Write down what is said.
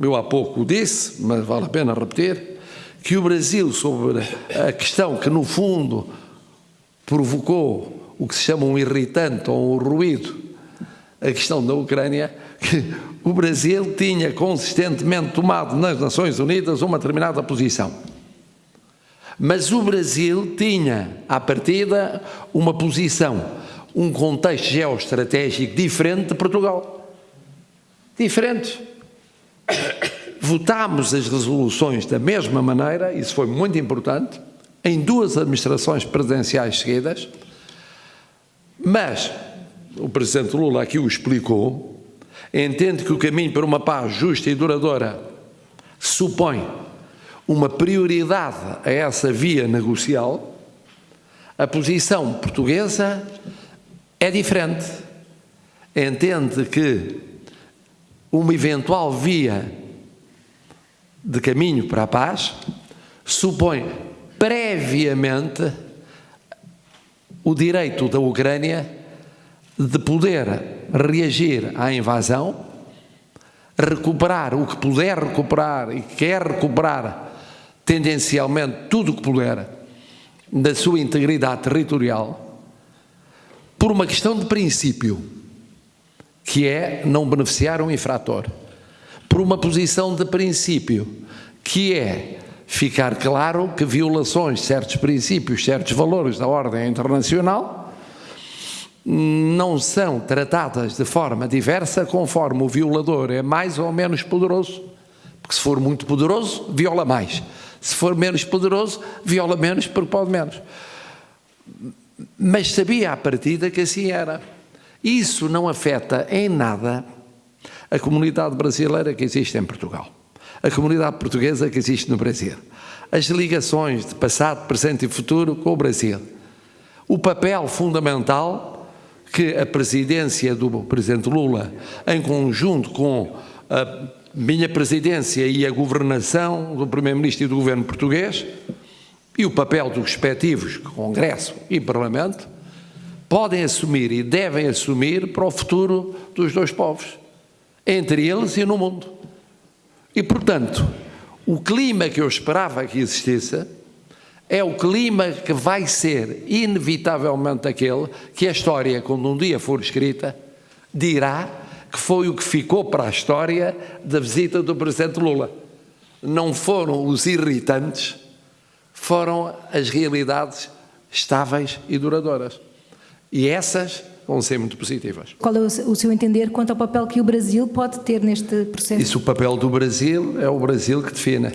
eu há pouco disse, mas vale a pena repetir, que o Brasil, sobre a questão que no fundo provocou o que se chama um irritante ou um ruído, a questão da Ucrânia, que o Brasil tinha consistentemente tomado nas Nações Unidas uma determinada posição. Mas o Brasil tinha, à partida, uma posição, um contexto geoestratégico diferente de Portugal. Diferente. Votámos as resoluções da mesma maneira, isso foi muito importante, em duas administrações presidenciais seguidas, mas o Presidente Lula aqui o explicou, entende que o caminho para uma paz justa e duradoura supõe uma prioridade a essa via negocial, a posição portuguesa é diferente. Entende que uma eventual via de caminho para a paz supõe previamente o direito da Ucrânia de poder reagir à invasão, recuperar o que puder recuperar e quer recuperar tendencialmente tudo o que puder da sua integridade territorial, por uma questão de princípio, que é não beneficiar um infrator, por uma posição de princípio, que é ficar claro que violações de certos princípios, certos valores da ordem internacional, não são tratadas de forma diversa conforme o violador é mais ou menos poderoso. Porque se for muito poderoso, viola mais. Se for menos poderoso, viola menos porque pode menos. Mas sabia à partida que assim era. Isso não afeta em nada a comunidade brasileira que existe em Portugal, a comunidade portuguesa que existe no Brasil, as ligações de passado, presente e futuro com o Brasil, o papel fundamental que a presidência do Presidente Lula, em conjunto com a minha presidência e a governação do Primeiro-Ministro e do Governo português e o papel dos respectivos Congresso e Parlamento podem assumir e devem assumir para o futuro dos dois povos, entre eles e no mundo. E, portanto, o clima que eu esperava que existisse é o clima que vai ser inevitavelmente aquele que a história, quando um dia for escrita, dirá que foi o que ficou para a história da visita do Presidente Lula. Não foram os irritantes, foram as realidades estáveis e duradouras. E essas vão ser muito positivas. Qual é o seu entender quanto ao papel que o Brasil pode ter neste processo? Isso, o papel do Brasil é o Brasil que define.